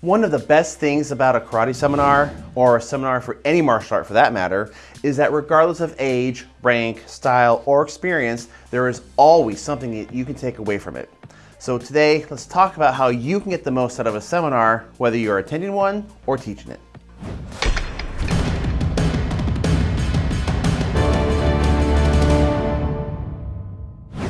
One of the best things about a karate seminar, or a seminar for any martial art for that matter, is that regardless of age, rank, style, or experience, there is always something that you can take away from it. So today, let's talk about how you can get the most out of a seminar, whether you're attending one or teaching it.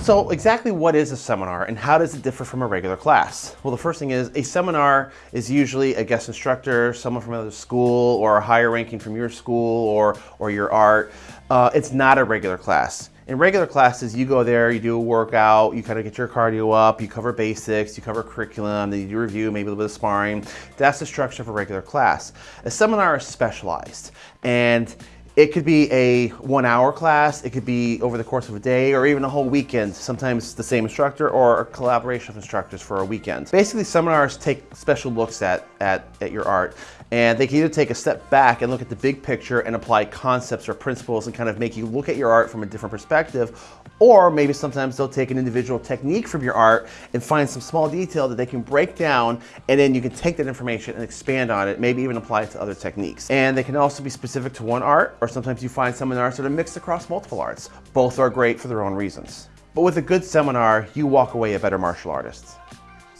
So exactly what is a seminar and how does it differ from a regular class? Well, the first thing is a seminar is usually a guest instructor, someone from another school or a higher ranking from your school or, or your art. Uh, it's not a regular class. In regular classes, you go there, you do a workout, you kind of get your cardio up, you cover basics, you cover curriculum, then you do review, maybe a little bit of sparring. That's the structure of a regular class. A seminar is specialized and it could be a one hour class, it could be over the course of a day or even a whole weekend, sometimes the same instructor or a collaboration of instructors for a weekend. Basically seminars take special looks at, at, at your art and they can either take a step back and look at the big picture and apply concepts or principles and kind of make you look at your art from a different perspective or maybe sometimes they'll take an individual technique from your art and find some small detail that they can break down and then you can take that information and expand on it, maybe even apply it to other techniques. And they can also be specific to one art or sometimes you find seminars that are mixed across multiple arts. Both are great for their own reasons. But with a good seminar, you walk away a better martial artist.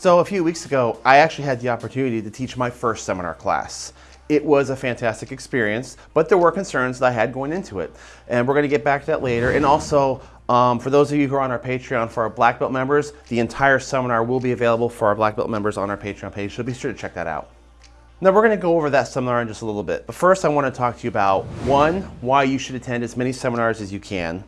So a few weeks ago, I actually had the opportunity to teach my first seminar class. It was a fantastic experience, but there were concerns that I had going into it. And we're gonna get back to that later. And also, um, for those of you who are on our Patreon, for our Black Belt members, the entire seminar will be available for our Black Belt members on our Patreon page, so be sure to check that out. Now we're gonna go over that seminar in just a little bit, but first I wanna talk to you about one, why you should attend as many seminars as you can,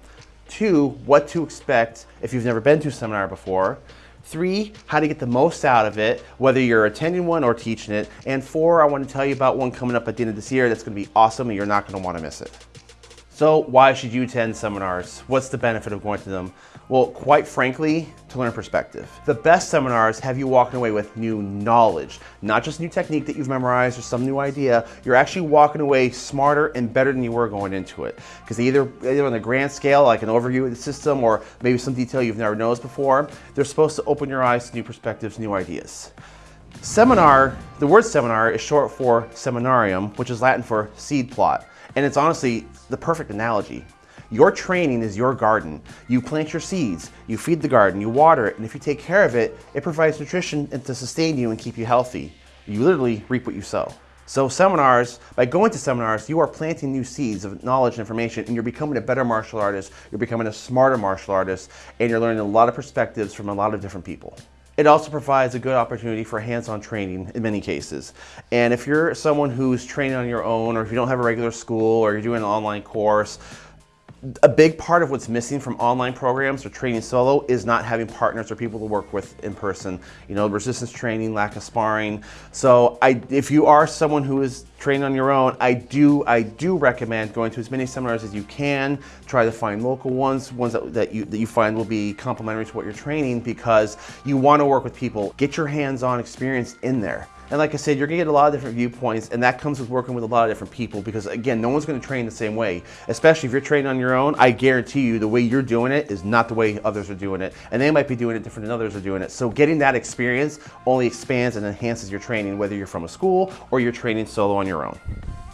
two, what to expect if you've never been to a seminar before, Three, how to get the most out of it, whether you're attending one or teaching it. And four, I want to tell you about one coming up at the end of this year that's going to be awesome and you're not going to want to miss it. So why should you attend seminars? What's the benefit of going to them? Well, quite frankly, to learn perspective. The best seminars have you walking away with new knowledge, not just new technique that you've memorized or some new idea. You're actually walking away smarter and better than you were going into it. Because either, either on the grand scale, like an overview of the system, or maybe some detail you've never noticed before, they're supposed to open your eyes to new perspectives, new ideas. Seminar, the word seminar is short for seminarium, which is Latin for seed plot. And it's honestly the perfect analogy. Your training is your garden. You plant your seeds, you feed the garden, you water it, and if you take care of it, it provides nutrition to sustain you and keep you healthy. You literally reap what you sow. So seminars, by going to seminars, you are planting new seeds of knowledge and information and you're becoming a better martial artist, you're becoming a smarter martial artist, and you're learning a lot of perspectives from a lot of different people. It also provides a good opportunity for hands-on training in many cases. And if you're someone who's training on your own, or if you don't have a regular school, or you're doing an online course, a big part of what's missing from online programs or training solo is not having partners or people to work with in person. You know, resistance training, lack of sparring. So I, if you are someone who is training on your own, I do, I do recommend going to as many seminars as you can. Try to find local ones, ones that, that, you, that you find will be complementary to what you're training because you want to work with people. Get your hands-on experience in there. And like I said, you're gonna get a lot of different viewpoints and that comes with working with a lot of different people because again, no one's gonna train the same way. Especially if you're training on your own, I guarantee you the way you're doing it is not the way others are doing it. And they might be doing it different than others are doing it. So getting that experience only expands and enhances your training, whether you're from a school or you're training solo on your own.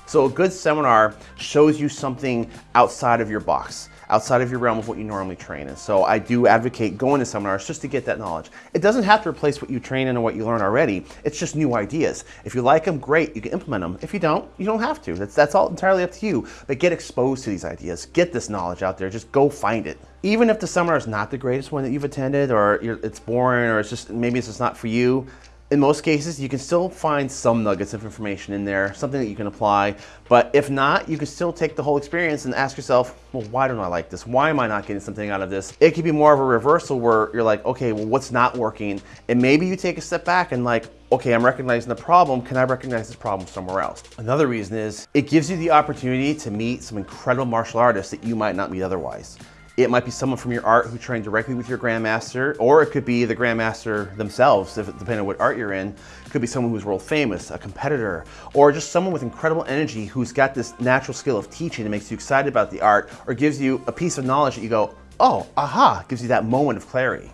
So a good seminar shows you something outside of your box outside of your realm of what you normally train in. So I do advocate going to seminars just to get that knowledge. It doesn't have to replace what you train in or what you learn already. It's just new ideas. If you like them, great, you can implement them. If you don't, you don't have to. That's, that's all entirely up to you. But get exposed to these ideas. Get this knowledge out there. Just go find it. Even if the seminar is not the greatest one that you've attended or it's boring or it's just maybe it's just not for you, in most cases, you can still find some nuggets of information in there, something that you can apply. But if not, you can still take the whole experience and ask yourself, well, why don't I like this? Why am I not getting something out of this? It could be more of a reversal where you're like, okay, well, what's not working? And maybe you take a step back and like, okay, I'm recognizing the problem. Can I recognize this problem somewhere else? Another reason is it gives you the opportunity to meet some incredible martial artists that you might not meet otherwise. It might be someone from your art who trained directly with your grandmaster, or it could be the grandmaster themselves, if, depending on what art you're in. It could be someone who's world famous, a competitor, or just someone with incredible energy who's got this natural skill of teaching that makes you excited about the art, or gives you a piece of knowledge that you go, oh, aha, gives you that moment of clarity.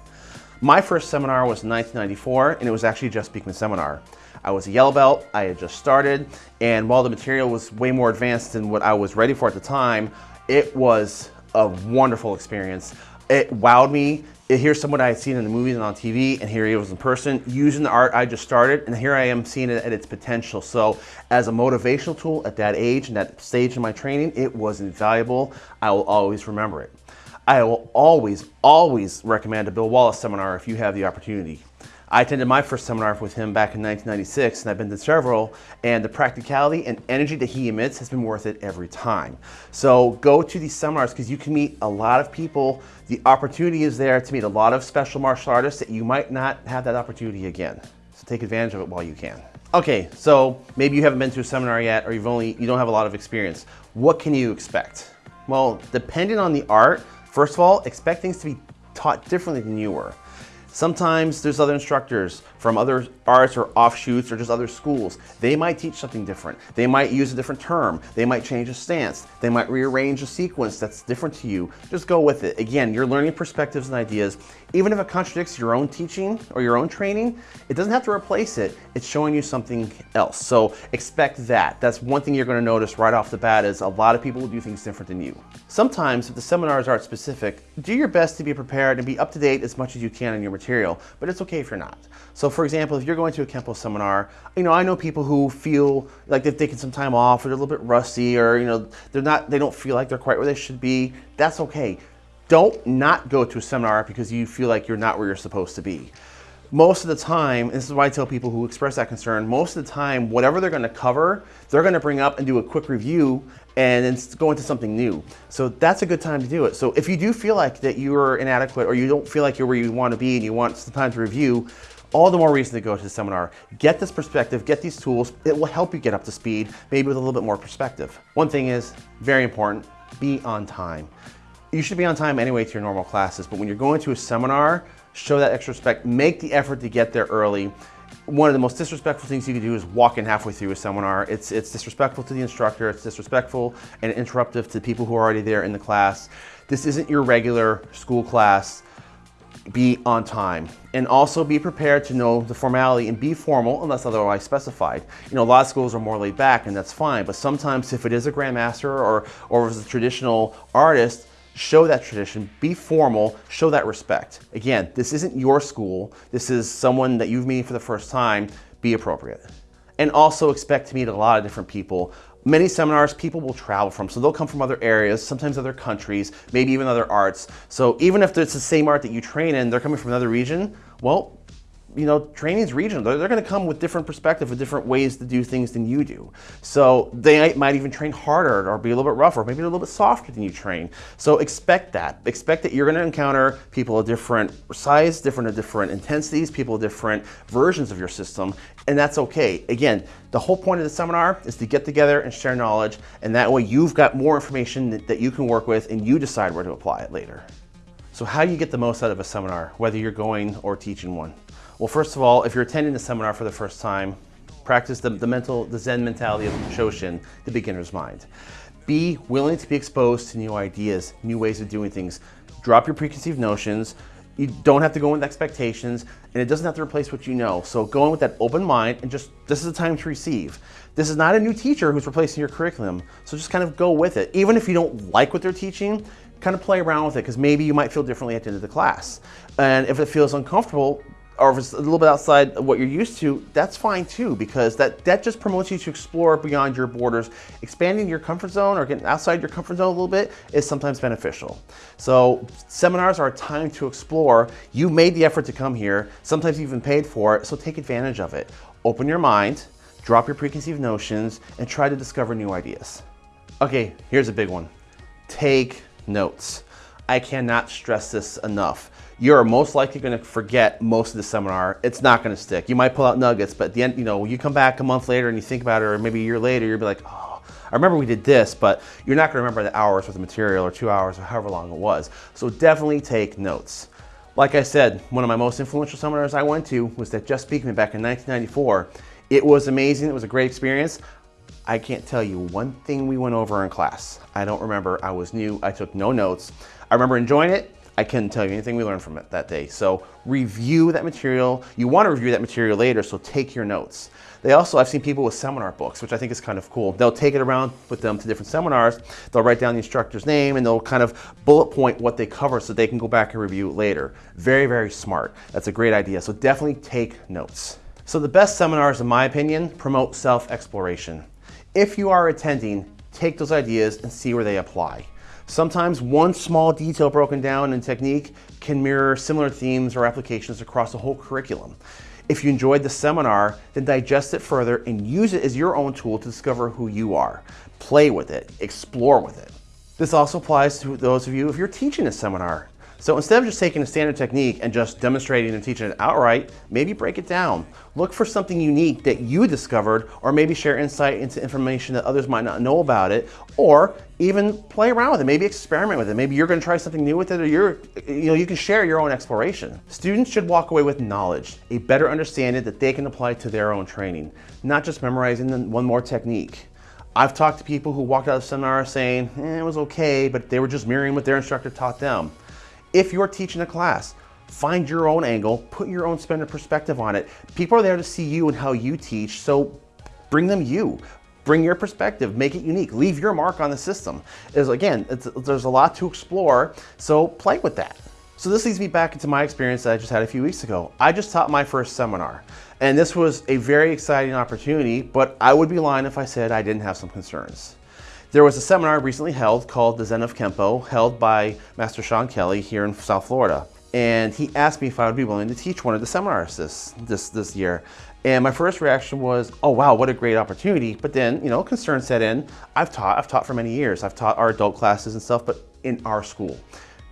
My first seminar was in 1994, and it was actually Jeff Speakman seminar. I was a yellow belt, I had just started, and while the material was way more advanced than what I was ready for at the time, it was a wonderful experience. It wowed me. Here's someone I had seen in the movies and on TV, and here he was in person using the art I just started, and here I am seeing it at its potential. So as a motivational tool at that age and that stage in my training, it was invaluable. I will always remember it. I will always, always recommend a Bill Wallace seminar if you have the opportunity. I attended my first seminar with him back in 1996 and I've been to several and the practicality and energy that he emits has been worth it every time. So go to these seminars because you can meet a lot of people. The opportunity is there to meet a lot of special martial artists that you might not have that opportunity again. So take advantage of it while you can. Okay, so maybe you haven't been to a seminar yet or you've only, you don't have a lot of experience. What can you expect? Well, depending on the art, first of all, expect things to be taught differently than you were. Sometimes there's other instructors from other arts or offshoots or just other schools. They might teach something different. They might use a different term. They might change a stance. They might rearrange a sequence that's different to you. Just go with it. Again, you're learning perspectives and ideas. Even if it contradicts your own teaching or your own training, it doesn't have to replace it. It's showing you something else. So expect that. That's one thing you're gonna notice right off the bat is a lot of people will do things different than you. Sometimes if the seminars aren't specific, do your best to be prepared and be up to date as much as you can on your material, but it's okay if you're not. So for example, if you're going to a Kempo seminar, you know, I know people who feel like they've taken some time off or they're a little bit rusty or, you know, they're not, they don't feel like they're quite where they should be. That's okay. Don't not go to a seminar because you feel like you're not where you're supposed to be. Most of the time, this is why I tell people who express that concern, most of the time, whatever they're gonna cover, they're gonna bring up and do a quick review and then go into something new. So that's a good time to do it. So if you do feel like that you're inadequate or you don't feel like you're where you wanna be and you want some time to review, all the more reason to go to the seminar. Get this perspective, get these tools. It will help you get up to speed, maybe with a little bit more perspective. One thing is very important, be on time. You should be on time anyway to your normal classes, but when you're going to a seminar, show that extra respect, make the effort to get there early. One of the most disrespectful things you can do is walk in halfway through a seminar. It's, it's disrespectful to the instructor, it's disrespectful and interruptive to people who are already there in the class. This isn't your regular school class be on time and also be prepared to know the formality and be formal unless otherwise specified. You know, a lot of schools are more laid back and that's fine, but sometimes if it is a grandmaster or, or if it's a traditional artist, show that tradition, be formal, show that respect. Again, this isn't your school. This is someone that you've meeting for the first time. Be appropriate. And also expect to meet a lot of different people. Many seminars people will travel from, so they'll come from other areas, sometimes other countries, maybe even other arts. So even if it's the same art that you train in, they're coming from another region, well, you know, training is regional. They're, they're going to come with different perspective, with different ways to do things than you do. So they might even train harder or be a little bit rougher, maybe a little bit softer than you train. So expect that. Expect that you're going to encounter people of different size, different of different intensities, people of different versions of your system, and that's okay. Again, the whole point of the seminar is to get together and share knowledge, and that way you've got more information that, that you can work with and you decide where to apply it later. So how do you get the most out of a seminar, whether you're going or teaching one? Well, first of all, if you're attending the seminar for the first time, practice the, the mental, the Zen mentality of Shoshin, the beginner's mind. Be willing to be exposed to new ideas, new ways of doing things. Drop your preconceived notions. You don't have to go in with expectations, and it doesn't have to replace what you know. So go in with that open mind, and just, this is the time to receive. This is not a new teacher who's replacing your curriculum, so just kind of go with it. Even if you don't like what they're teaching, kind of play around with it, because maybe you might feel differently at the end of the class. And if it feels uncomfortable, or if it's a little bit outside what you're used to, that's fine too, because that, that just promotes you to explore beyond your borders. Expanding your comfort zone or getting outside your comfort zone a little bit is sometimes beneficial. So seminars are a time to explore. You made the effort to come here. Sometimes you've been paid for it, so take advantage of it. Open your mind, drop your preconceived notions, and try to discover new ideas. Okay, here's a big one. Take notes. I cannot stress this enough you're most likely going to forget most of the seminar. It's not going to stick. You might pull out nuggets, but at the end, you know, you come back a month later and you think about it, or maybe a year later, you'll be like, oh, I remember we did this, but you're not going to remember the hours worth of material or two hours or however long it was. So definitely take notes. Like I said, one of my most influential seminars I went to was that Jeff Speakman back in 1994. It was amazing. It was a great experience. I can't tell you one thing we went over in class. I don't remember. I was new. I took no notes. I remember enjoying it. I couldn't tell you anything we learned from it that day. So review that material. You want to review that material later, so take your notes. They also, I've seen people with seminar books, which I think is kind of cool. They'll take it around with them to different seminars. They'll write down the instructor's name and they'll kind of bullet point what they cover so they can go back and review it later. Very, very smart. That's a great idea. So definitely take notes. So the best seminars, in my opinion, promote self-exploration. If you are attending, take those ideas and see where they apply. Sometimes one small detail broken down in technique can mirror similar themes or applications across the whole curriculum. If you enjoyed the seminar, then digest it further and use it as your own tool to discover who you are. Play with it, explore with it. This also applies to those of you if you're teaching a seminar. So instead of just taking a standard technique and just demonstrating and teaching it outright, maybe break it down. Look for something unique that you discovered or maybe share insight into information that others might not know about it or even play around with it, maybe experiment with it. Maybe you're gonna try something new with it or you're, you know, you can share your own exploration. Students should walk away with knowledge, a better understanding that they can apply to their own training, not just memorizing one more technique. I've talked to people who walked out of seminar saying, eh, it was okay, but they were just mirroring what their instructor taught them. If you're teaching a class, find your own angle, put your own spin and perspective on it. People are there to see you and how you teach, so bring them you. Bring your perspective, make it unique, leave your mark on the system. Is again, there's a lot to explore, so play with that. So this leads me back into my experience that I just had a few weeks ago. I just taught my first seminar, and this was a very exciting opportunity, but I would be lying if I said I didn't have some concerns. There was a seminar recently held called the Zen of Kempo, held by Master Sean Kelly here in South Florida. And he asked me if I would be willing to teach one of the seminars this, this, this year. And my first reaction was, oh wow, what a great opportunity. But then, you know, concern set in. I've taught, I've taught for many years. I've taught our adult classes and stuff, but in our school.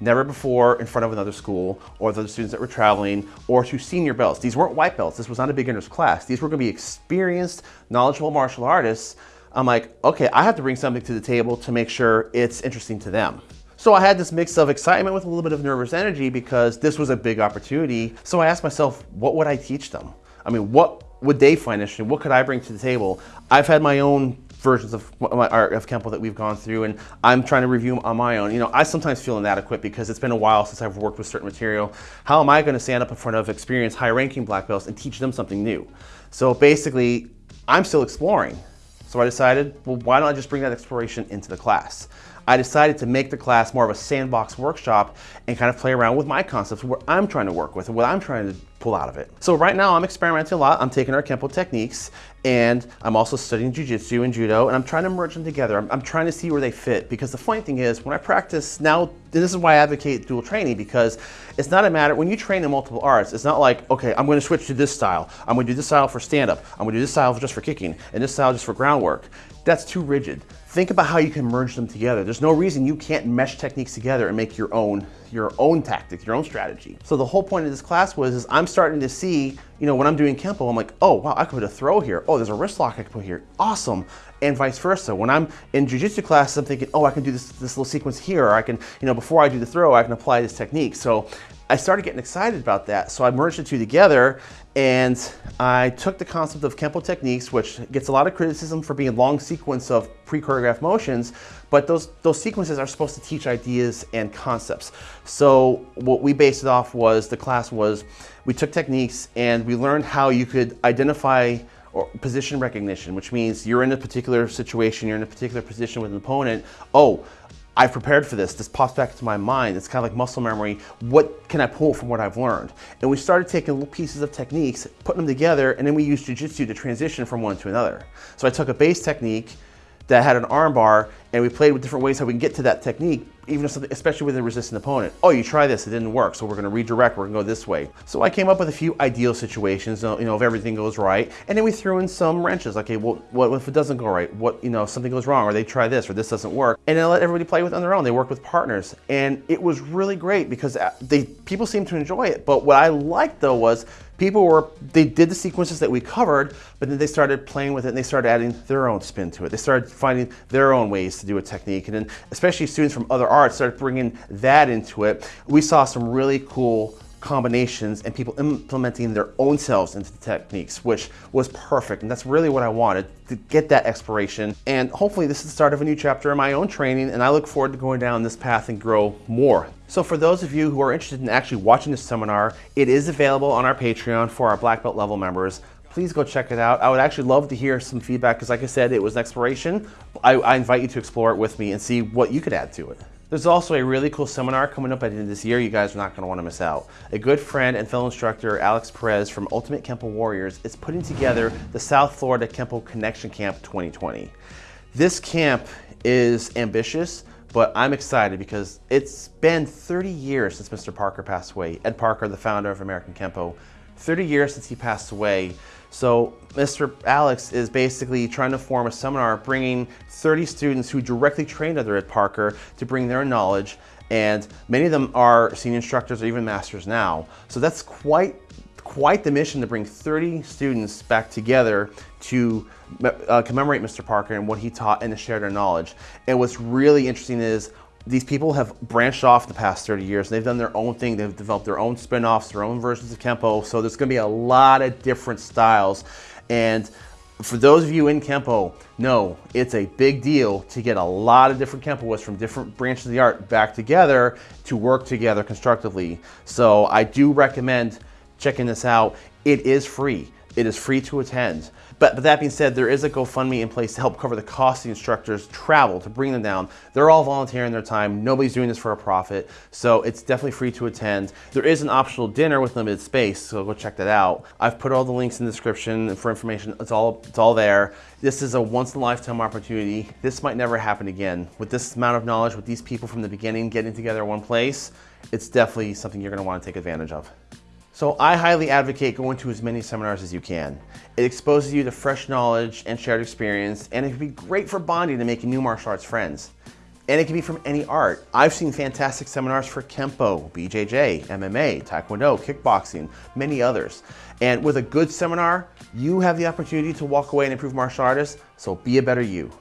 Never before in front of another school or the students that were traveling or to senior belts. These weren't white belts. This was not a beginner's class. These were gonna be experienced, knowledgeable martial artists I'm like, okay, I have to bring something to the table to make sure it's interesting to them. So I had this mix of excitement with a little bit of nervous energy because this was a big opportunity. So I asked myself, what would I teach them? I mean, what would they find interesting? What could I bring to the table? I've had my own versions of my art of Kempo that we've gone through and I'm trying to review them on my own. You know, I sometimes feel inadequate because it's been a while since I've worked with certain material. How am I going to stand up in front of experienced high ranking black belts and teach them something new? So basically, I'm still exploring. So I decided, well, why don't I just bring that exploration into the class? I decided to make the class more of a sandbox workshop and kind of play around with my concepts, what I'm trying to work with and what I'm trying to pull out of it. So right now I'm experimenting a lot. I'm taking our Kempo techniques and I'm also studying Jiu-Jitsu and Judo and I'm trying to merge them together. I'm, I'm, trying to see where they fit because the funny thing is when I practice now, this is why I advocate dual training because it's not a matter, when you train in multiple arts, it's not like, okay, I'm gonna switch to this style. I'm gonna do this style for stand-up. I'm gonna do this style just for kicking and this style just for groundwork. That's too rigid. Think about how you can merge them together. There's no reason you can't mesh techniques together and make your own your own tactic, your own strategy. So the whole point of this class was is I'm starting to see, you know, when I'm doing Kempo, I'm like, oh wow, I could put a throw here. Oh, there's a wrist lock I could put here. Awesome. And vice versa. When I'm in Jiu-Jitsu classes, I'm thinking, oh, I can do this, this little sequence here, or I can, you know, before I do the throw, I can apply this technique. So I started getting excited about that. So I merged the two together and I took the concept of Kempo techniques, which gets a lot of criticism for being long sequence of pre-choreographed motions, but those, those sequences are supposed to teach ideas and concepts. So what we based it off was, the class was, we took techniques and we learned how you could identify or position recognition, which means you're in a particular situation, you're in a particular position with an opponent. Oh, I've prepared for this. This pops back into my mind. It's kind of like muscle memory. What can I pull from what I've learned? And we started taking little pieces of techniques, putting them together, and then we used jujitsu to transition from one to another. So I took a base technique that had an armbar and we played with different ways how we can get to that technique, even if something, especially with a resistant opponent. Oh, you try this, it didn't work, so we're gonna redirect, we're gonna go this way. So I came up with a few ideal situations, you know, if everything goes right, and then we threw in some wrenches. Okay, well, what if it doesn't go right? What, you know, something goes wrong, or they try this, or this doesn't work, and then let everybody play with on their own. They work with partners, and it was really great because uh, they people seemed to enjoy it. But what I liked though was people were, they did the sequences that we covered, but then they started playing with it and they started adding their own spin to it. They started finding their own ways to do a technique. And then especially students from other arts started bringing that into it. We saw some really cool combinations and people implementing their own selves into the techniques, which was perfect. And that's really what I wanted to get that exploration. And hopefully this is the start of a new chapter in my own training. And I look forward to going down this path and grow more. So for those of you who are interested in actually watching this seminar, it is available on our Patreon for our black belt level members please go check it out. I would actually love to hear some feedback because like I said, it was an exploration. I, I, invite you to explore it with me and see what you could add to it. There's also a really cool seminar coming up at the end of this year you guys are not going to want to miss out. A good friend and fellow instructor, Alex Perez from Ultimate Kempo Warriors, is putting together the South Florida Kempo Connection Camp 2020. This camp is ambitious, but I'm excited because it's been 30 years since Mr. Parker passed away. Ed Parker, the founder of American Kempo, 30 years since he passed away. So Mr. Alex is basically trying to form a seminar bringing 30 students who directly trained under Ed Parker to bring their knowledge and many of them are senior instructors or even masters now. So that's quite quite the mission to bring 30 students back together to uh, commemorate Mr. Parker and what he taught and to share their knowledge. And what's really interesting is these people have branched off the past 30 years. And they've done their own thing. They've developed their own spin-offs, their own versions of Kempo. So there's gonna be a lot of different styles. And for those of you in Kempo, know it's a big deal to get a lot of different Kempoists from different branches of the art back together to work together constructively. So I do recommend checking this out. It is free. It is free to attend. But, but, that being said, there is a GoFundMe in place to help cover the cost of the instructors' travel to bring them down. They're all volunteering their time. Nobody's doing this for a profit. So it's definitely free to attend. There is an optional dinner with limited space, so go check that out. I've put all the links in the description for information. It's all, it's all there. This is a once in a lifetime opportunity. This might never happen again. With this amount of knowledge, with these people from the beginning getting together in one place, it's definitely something you're gonna wanna take advantage of. So I highly advocate going to as many seminars as you can. It exposes you to fresh knowledge and shared experience, and it can be great for bonding and making new martial arts friends. And it can be from any art. I've seen fantastic seminars for Kempo, BJJ, MMA, Taekwondo, kickboxing, many others. And with a good seminar, you have the opportunity to walk away and improve martial artists, so be a better you.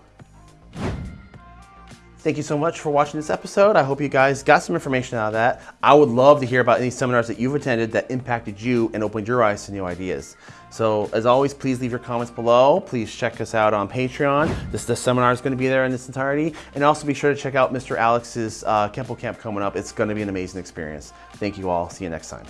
Thank you so much for watching this episode. I hope you guys got some information out of that. I would love to hear about any seminars that you've attended that impacted you and opened your eyes to new ideas. So as always, please leave your comments below. Please check us out on Patreon. This, this seminar is going to be there in its entirety. And also be sure to check out Mr. Alex's uh, Kempo Camp coming up. It's going to be an amazing experience. Thank you all. See you next time.